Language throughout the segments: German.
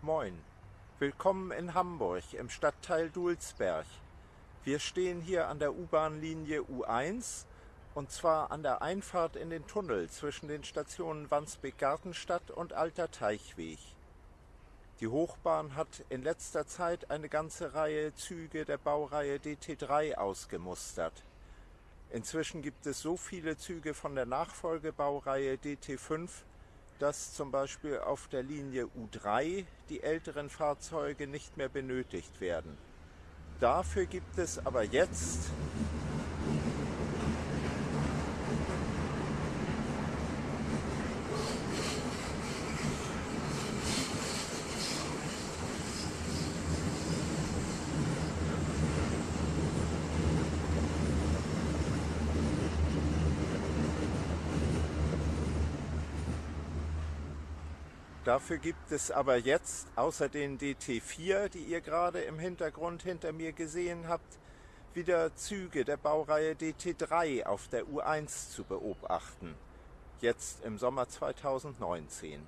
Moin. Willkommen in Hamburg im Stadtteil Dulsberg. Wir stehen hier an der U-Bahn-Linie U1 und zwar an der Einfahrt in den Tunnel zwischen den Stationen Wandsbek-Gartenstadt und Alter Teichweg. Die Hochbahn hat in letzter Zeit eine ganze Reihe Züge der Baureihe DT3 ausgemustert. Inzwischen gibt es so viele Züge von der Nachfolgebaureihe DT5, dass zum Beispiel auf der Linie U3 die älteren Fahrzeuge nicht mehr benötigt werden. Dafür gibt es aber jetzt Dafür gibt es aber jetzt außer den DT4, die ihr gerade im Hintergrund hinter mir gesehen habt, wieder Züge der Baureihe DT3 auf der U1 zu beobachten, jetzt im Sommer 2019.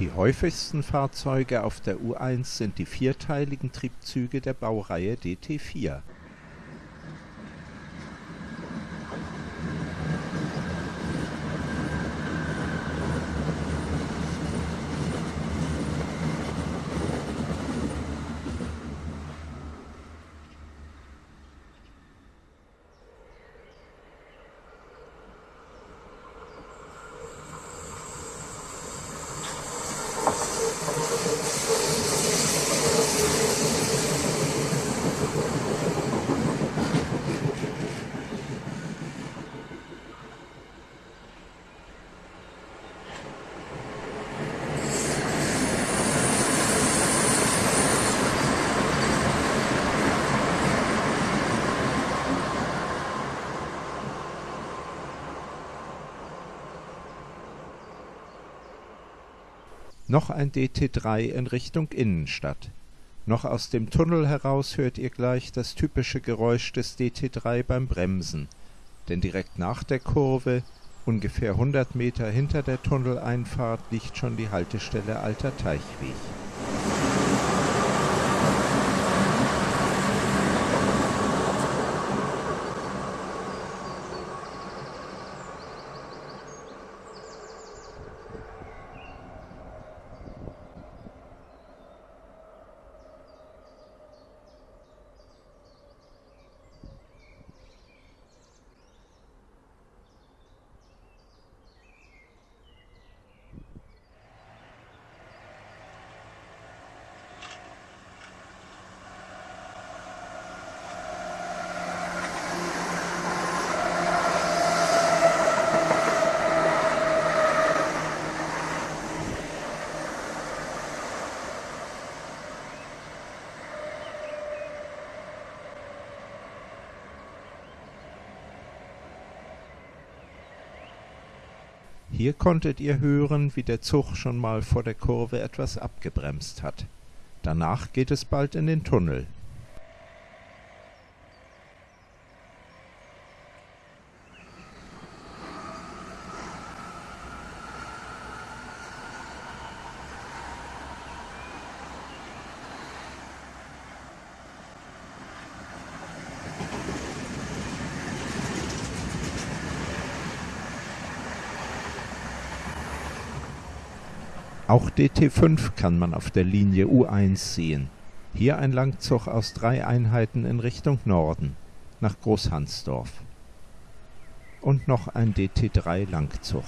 Die häufigsten Fahrzeuge auf der U1 sind die vierteiligen Triebzüge der Baureihe DT4. Noch ein DT3 in Richtung Innenstadt. Noch aus dem Tunnel heraus hört ihr gleich das typische Geräusch des DT3 beim Bremsen, denn direkt nach der Kurve, ungefähr 100 Meter hinter der Tunneleinfahrt, liegt schon die Haltestelle Alter Teichweg Hier konntet ihr hören, wie der Zug schon mal vor der Kurve etwas abgebremst hat. Danach geht es bald in den Tunnel Auch DT5 kann man auf der Linie U1 sehen, hier ein Langzug aus drei Einheiten in Richtung Norden, nach Großhansdorf. Und noch ein DT3-Langzug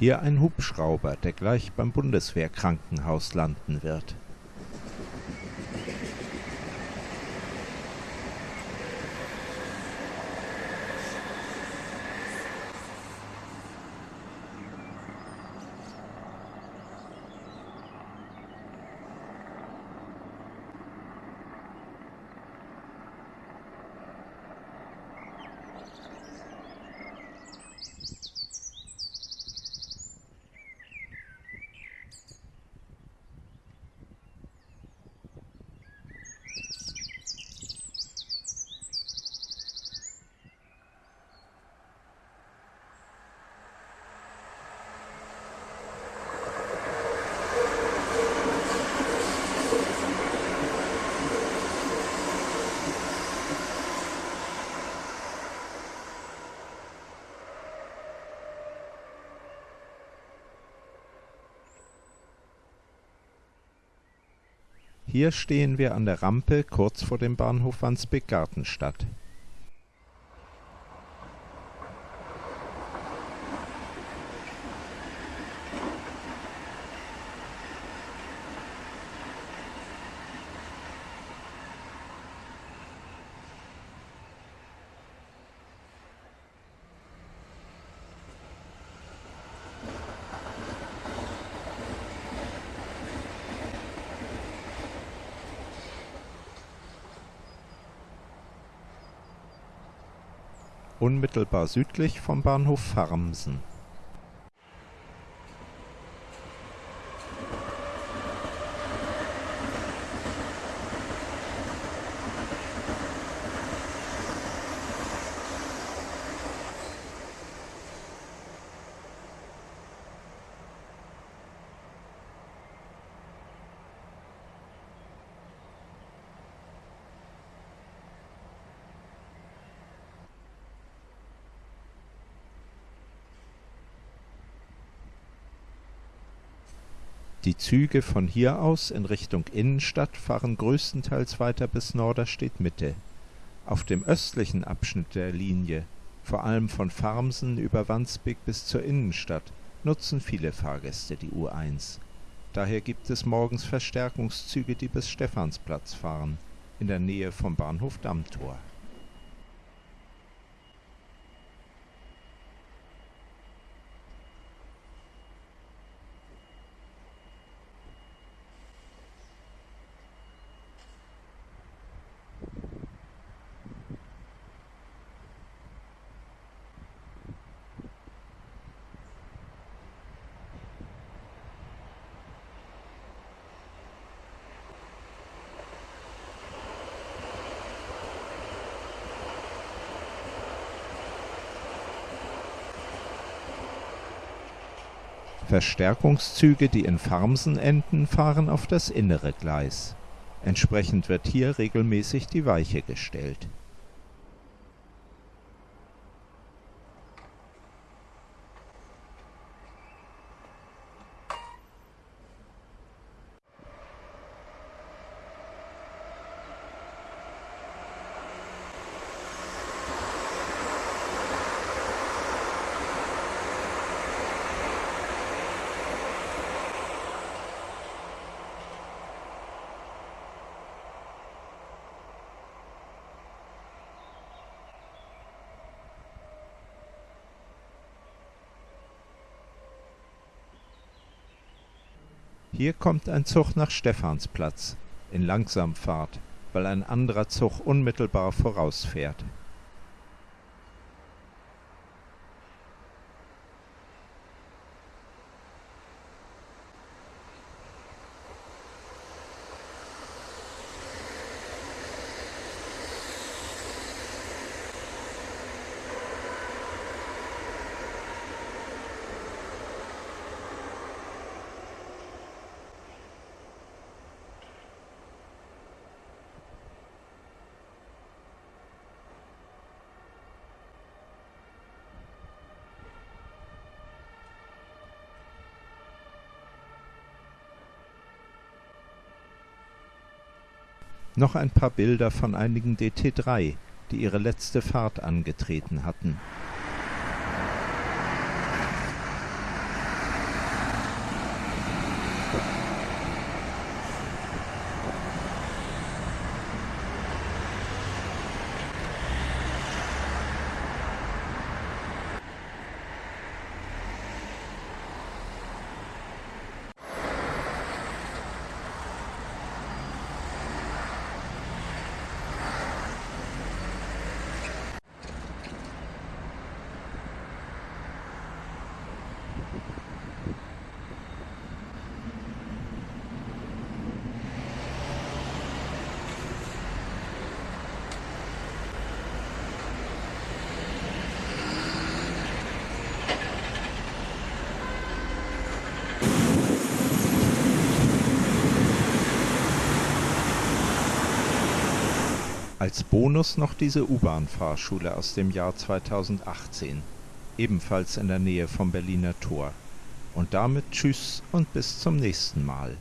Hier ein Hubschrauber, der gleich beim Bundeswehrkrankenhaus landen wird. Hier stehen wir an der Rampe kurz vor dem Bahnhof Wandsbek-Gartenstadt unmittelbar südlich vom Bahnhof Farmsen Die Züge von hier aus in Richtung Innenstadt fahren größtenteils weiter bis Norderstedt-Mitte. Auf dem östlichen Abschnitt der Linie, vor allem von Farmsen über Wandsbek bis zur Innenstadt, nutzen viele Fahrgäste die U1. Daher gibt es morgens Verstärkungszüge, die bis Stephansplatz fahren, in der Nähe vom Bahnhof Dammtor Verstärkungszüge, die in Farmsen enden, fahren auf das innere Gleis. Entsprechend wird hier regelmäßig die Weiche gestellt Hier kommt ein Zug nach Stephansplatz in Langsamfahrt, weil ein anderer Zug unmittelbar vorausfährt Noch ein paar Bilder von einigen DT3, die ihre letzte Fahrt angetreten hatten Als Bonus noch diese U-Bahn-Fahrschule aus dem Jahr 2018 ebenfalls in der Nähe vom Berliner Tor. Und damit Tschüss und bis zum nächsten Mal.